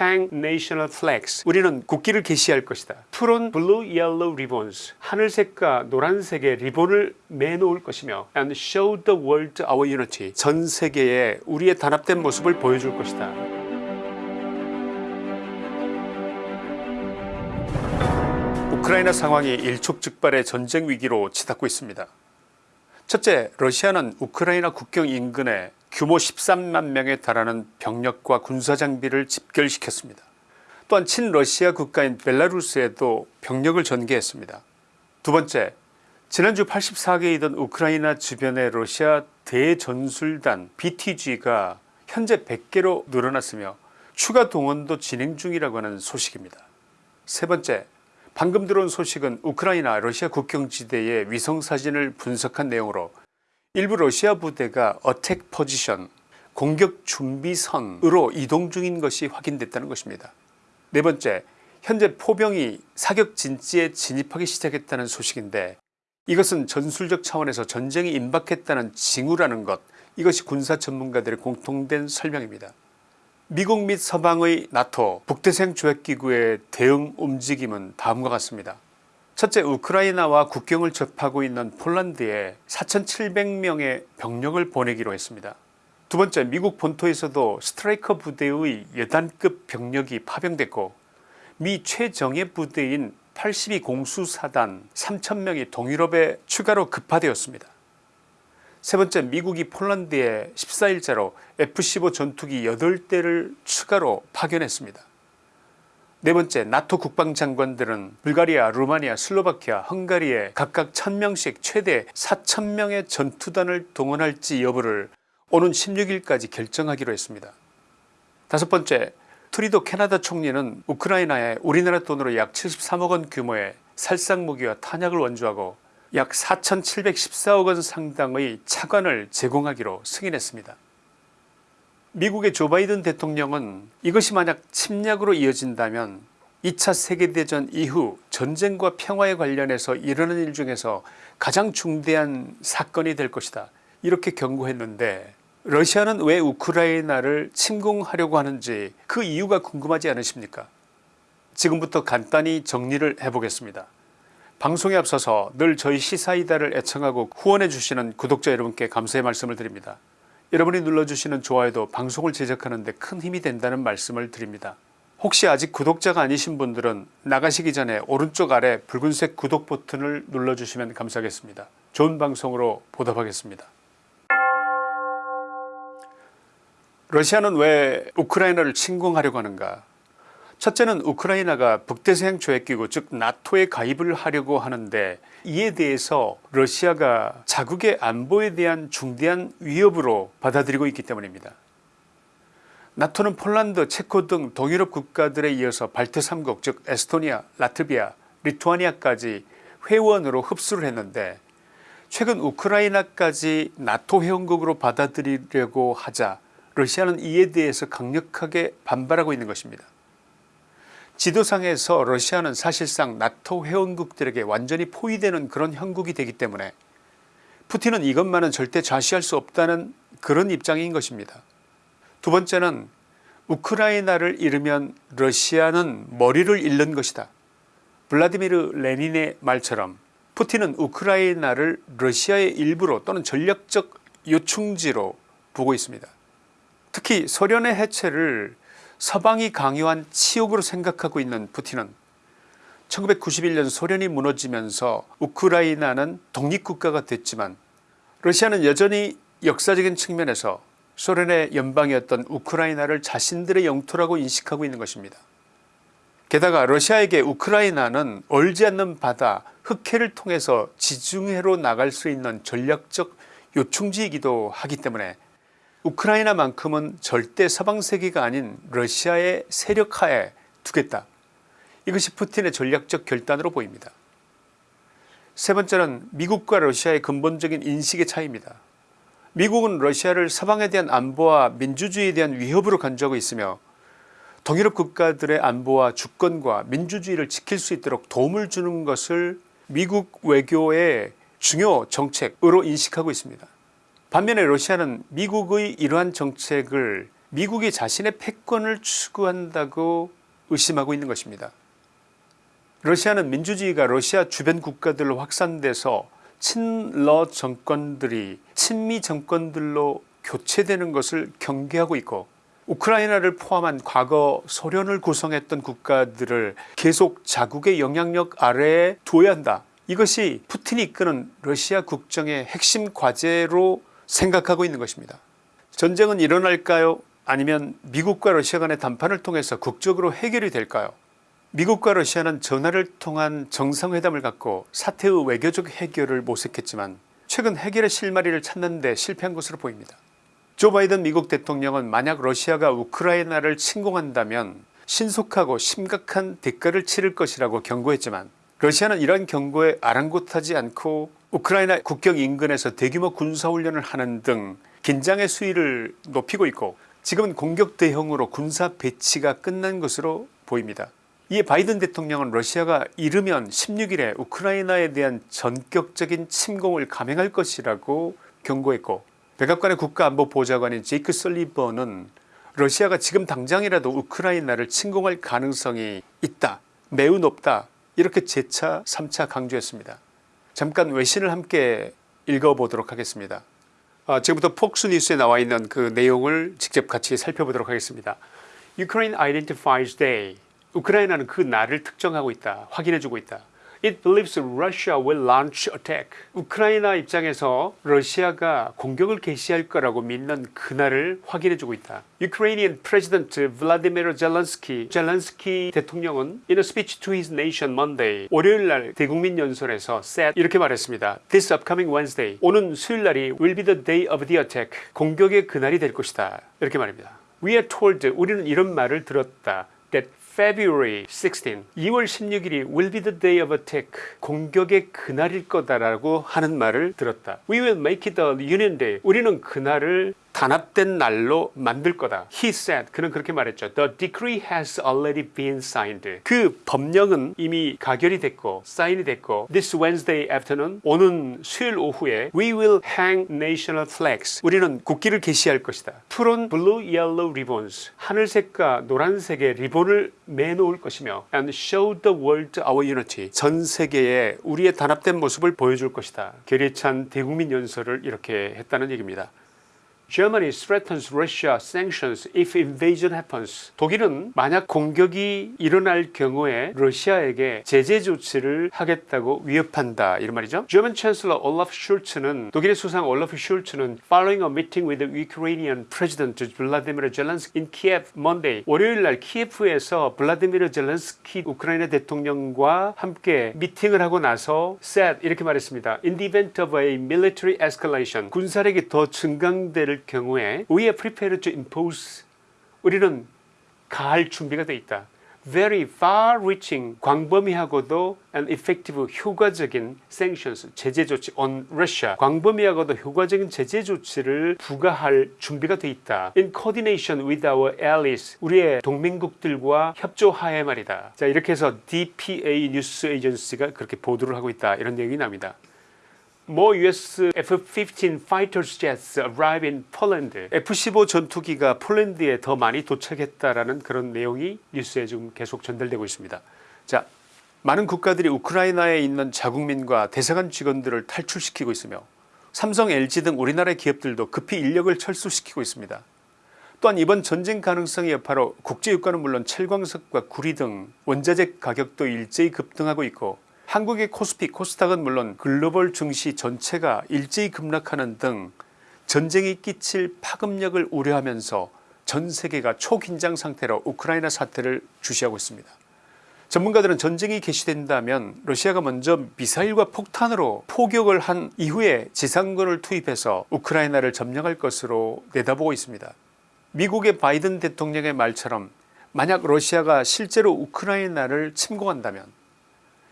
hang national flags 우리는 국기를 게시할 것이다. on blue yellow ribbons 하늘색과 노란색의 리본을 매놓을 것이며 and show the world our unity 전 세계에 우리의 단합된 모습을 보여줄 것이다. 우크라이나 상황이 일촉즉발의 전쟁 위기로 치닫고 있습니다. 첫째 러시아는 우크라이나 국경 인근에 규모 13만 명에 달하는 병력과 군사장비를 집결시켰습니다. 또한 친러시아 국가인 벨라루스에도 병력을 전개했습니다. 두 번째 지난주 84개이던 우크라이나 주변의 러시아 대전술단 BTG가 현재 100개로 늘어났으며 추가 동원도 진행 중이라고 하는 소식입니다. 세 번째 방금 들어온 소식은 우크라이나 러시아 국경지대의 위성사진을 분석한 내용으로 일부 러시아 부대가 어택 포지션 공격 준비선으로 이동 중인 것이 확인됐다는 것입니다. 네 번째 현재 포병이 사격 진지에 진입하기 시작했다는 소식인데 이것은 전술적 차원에서 전쟁이 임박했다는 징후라는 것 이것이 군사 전문가들의 공통된 설명입니다. 미국 및 서방의 나토 북대서양 조약기구의 대응 움직임은 다음과 같습니다. 첫째 우크라이나와 국경을 접하고 있는 폴란드에 4700명의 병력을 보내기로 했습니다. 두 번째 미국 본토에서도 스트라이커 부대의 여단급 병력이 파병됐고 미 최정예 부대인 82 공수사단 3000명이 동유럽에 추가로 급파되었습니다. 세 번째 미국이 폴란드에 14일자로 F-15 전투기 8대를 추가로 파견했습니다. 네 번째 나토 국방장관들은 불가리아 루마니아 슬로바키아 헝가리에 각각 1000명씩 최대 4000명의 전투단을 동원할지 여부를 오는 16일까지 결정하기로 했습니다. 다섯 번째 트리도 캐나다 총리는 우크라이나에 우리나라 돈으로 약 73억원 규모의 살상무기와 탄약을 원주하고 약 4714억원 상당의 차관을 제공하기로 승인했습니다. 미국의 조 바이든 대통령은 이것이 만약 침략으로 이어진다면 2차 세계대전 이후 전쟁과 평화에 관련해서 일어난 일 중에서 가장 중대한 사건이 될 것이다 이렇게 경고했는데 러시아는 왜 우크라이나를 침공하려고 하는지 그 이유가 궁금하지 않으십니까 지금부터 간단히 정리를 해보겠습니다. 방송에 앞서서 늘 저희 시사이다를 애청하고 후원해 주시는 구독자 여러분께 감사의 말씀을 드립니다. 여러분이 눌러주시는 좋아요도 방송을 제작하는 데 큰 힘이 된다는 말씀을 드립니다. 혹시 아직 구독자가 아니신 분들은 나가시기 전에 오른쪽 아래 붉은색 구독 버튼을 눌러주시면 감사하겠습니다. 좋은 방송으로 보답하겠습니다. 러시아는 왜 우크라이나를 침공하려고 하는가 첫째는 우크라이나가 북대서양 조약기구 즉 나토에 가입을 하려고 하는데 이에 대해서 러시아가 자국의 안보에 대한 중대한 위협으로 받아들이고 있기 때문입니다. 나토는 폴란드 체코 등 동유럽 국가들에 이어서 발트 3국 즉 에스토니아 라트비아 리투아니아까지 회원으로 흡수를 했는데 최근 우크라이나까지 나토 회원국으로 받아들이려고 하자 러시아는 이에 대해서 강력하게 반발하고 있는 것입니다. 지도상에서 러시아는 사실상 나토 회원국들에게 완전히 포위되는 그런 형국이 되기 때문에 푸틴은 이것만은 절대 좌시할 수 없다는 그런 입장인 것입니다. 두 번째는 우크라이나를 잃으면 러시아는 머리를 잃는 것이다. 블라디미르 레닌의 말처럼 푸틴은 우크라이나를 러시아의 일부로 또는 전략적 요충지로 보고 있습니다. 특히 소련의 해체를 서방이 강요한 치욕으로 생각하고 있는 푸틴은 1991년 소련이 무너지면서 우크라이나는 독립국가가 됐지만 러시아는 여전히 역사적인 측면에서 소련의 연방이었던 우크라이나를 자신들의 영토라고 인식하고 있는 것입니다. 게다가 러시아에게 우크라이나는 얼지 않는 바다 흑해를 통해서 지중해로 나갈 수 있는 전략적 요충지이기도 하기 때문에 우크라이나만큼은 절대 서방세계가 아닌 러시아의 세력하에 두겠다. 이것이 푸틴의 전략적 결단으로 보입니다. 세 번째는 미국과 러시아의 근본적인 인식의 차이입니다. 미국은 러시아를 서방에 대한 안보와 민주주의에 대한 위협으로 간주하고 있으며 동유럽 국가들의 안보와 주권과 민주주의를 지킬 수 있도록 도움을 주는 것을 미국 외교의 중요 정책으로 인식하고 있습니다. 반면에 러시아는 미국의 이러한 정책을 미국이 자신의 패권을 추구한다고 의심하고 있는 것입니다. 러시아는 민주주의가 러시아 주변 국가들로 확산돼서 친러 정권들이 친미 정권들로 교체되는 것을 경계하고 있고 우크라이나를 포함한 과거 소련을 구성했던 국가들을 계속 자국의 영향력 아래에 두어야 한다. 이것이 푸틴이 이끄는 러시아 국정의 핵심 과제로 생각하고 있는 것입니다. 전쟁은 일어날까요 아니면 미국과 러시아 간의 담판을 통해서 국적으로 해결이 될까요 미국과 러시아는 전화를 통한 정상회담을 갖고 사태의 외교적 해결을 모색했지만 최근 해결의 실마리를 찾는 데 실패한 것으로 보입니다. 조 바이든 미국 대통령은 만약 러시아가 우크라이나를 침공한다면 신속하고 심각한 대가를 치를 것이라고 경고했지만 러시아는 이러한 경고에 아랑곳하지 않고 우크라이나 국경 인근에서 대규모 군사훈련을 하는 등 긴장의 수위를 높이고 있고 지금은 공격 대형으로 군사 배치가 끝난 것으로 보입니다. 이에 바이든 대통령은 러시아가 이르면 16일에 우크라이나에 대한 전격적인 침공을 감행할 것이라고 경고했고 백악관의 국가안보보좌관인 제이크 설리번은 러시아가 지금 당장이라도 우크라이나를 침공할 가능성이 있다 매우 높다 이렇게 재차 3차 강조했습니다. 잠깐 외신을 함께 읽어보도록 하겠습니다. 아, 지금부터 폭스뉴스에 나와 있는 그 내용을 직접 같이 살펴보도록 하겠습니다. Ukraine identifies day. 우크라이나는 그 날을 특정하고 있다. 확인해주고 있다. It believes Russia will launch attack. 우크라이나 입장에서 러시아가 공격을 개시할 거라고 믿는 그날을 확인해주고 있다. Ukrainian President Vladimir Zelensky, 젤렌스키 대통령은 in a speech to his nation Monday, 월요일날 대국민 연설에서 said 이렇게 말했습니다. This upcoming Wednesday, 오는 수요일날이 will be the day of the attack. 공격의 그날이 될 것이다. 이렇게 말입니다. We are told, 우리는 이런 말을 들었다. that February 16, 2월 16일이 will be the day of attack, 공격의 그날일 거다라고 하는 말을 들었다. We will make it a union day. 우리는 그날을 단합된 날로 만들 거다. He said. 그는 그렇게 말했죠. The decree has already been signed. 그 법령은 이미 가결이 됐고 사인이 됐고 This Wednesday afternoon 오는 수요일 오후에 We will hang national flags. 우리는 국기를 게시할 것이다. 푸른 blue yellow ribbons 하늘색과 노란색의 리본을 매놓을 것이며 and show the world our unity. 전 세계에 우리의 단합된 모습을 보여줄 것이다. 결의찬 대국민 연설을 이렇게 했다는 얘기입니다. Germany threatens Russia sanctions if invasion happens. 독일은 만약 공격이 일어날 경우에 러시아에게 제재 조치를 하겠다고 위협한다 이런 말이죠. German Chancellor Olaf Scholz는 독일의 수상 올라프 슐츠는 following a meeting with the Ukrainian President Vladimir Zelensky in Kiev Monday 월요일 날 키예프에서 블라디미르 젤렌스키 우크라이나 대통령과 함께 미팅을 하고 나서 said 이렇게 말했습니다. In the event of a military escalation 군사력이 더 증강될 경우에 we are prepared to impose 우리는 가할 준비가 되어 있다. very far-reaching 광범위하고도 and effective 효과적인 sanctions 제재 조치 on Russia 광범위하고도 효과적인 제재 조치를 부과할 준비가 되어 있다. in coordination with our allies 우리의 동맹국들과 협조하에 말이다. 자 이렇게 해서 DPA 뉴스 에이전시가 그렇게 보도를 하고 있다. 이런 내용이 납니다. More US F-15 fighter jets arrive in Poland. F-15 전투기가 폴란드에 더 많이 도착했다라는 그런 내용이 뉴스에 지금 계속 전달되고 있습니다. 자, 많은 국가들이 우크라이나에 있는 자국민과 대사관 직원들을 탈출시키고 있으며 삼성, LG 등 우리나라의 기업들도 급히 인력을 철수시키고 있습니다. 또한 이번 전쟁 가능성의 여파로 국제유가는 물론 철광석과 구리 등 원자재 가격도 일제히 급등하고 있고 한국의 코스피 코스닥은 물론 글로벌 증시 전체가 일제히 급락하는 등 전쟁이 끼칠 파급력을 우려하면서 전 세계가 초긴장 상태로 우크라이나 사태를 주시하고 있습니다. 전문가들은 전쟁이 개시된다면 러시아가 먼저 미사일과 폭탄으로 포격을 한 이후에 지상군을 투입해서 우크라이나를 점령할 것으로 내다보고 있습니다. 미국의 바이든 대통령의 말처럼 만약 러시아가 실제로 우크라이나를 침공한다면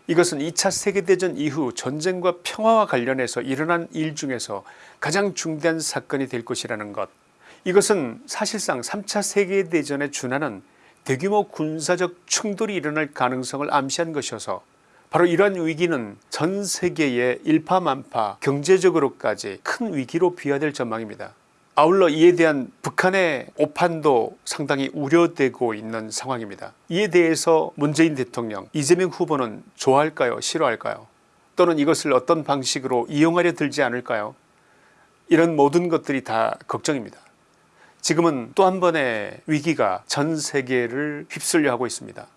이것은 2차 세계대전 이후 전쟁과 평화와 관련해서 일어난 일 중에서 가장 중대한 사건이 될 것이라는 것 이것은 사실상 3차 세계대전에 준하는 대규모 군사적 충돌이 일어날 가능성을 암시한 것이어서 바로 이러한 위기는 전 세계의 일파만파 경제적으로까지 큰 위기로 비화될 전망입니다. 아울러 이에 대한 북한의 오판도 상당히 우려되고 있는 상황입니다. 이에 대해서 문재인 대통령 이재명 후보는 좋아할까요 싫어할까요 또는 이것을 어떤 방식으로 이용하려 들지 않을까요 이런 모든 것들이 다 걱정입니다. 지금은 또 한 번의 위기가 전 세계를 휩쓸려 하고 있습니다.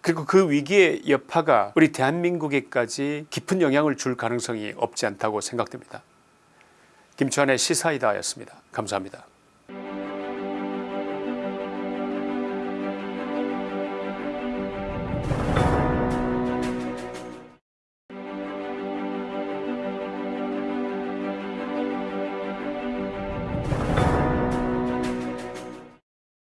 그리고 그 위기의 여파가 우리 대한민국에까지 깊은 영향을 줄 가능성이 없지 않다고 생각됩니다. 김치환의 시사이다였습니다. 감사합니다.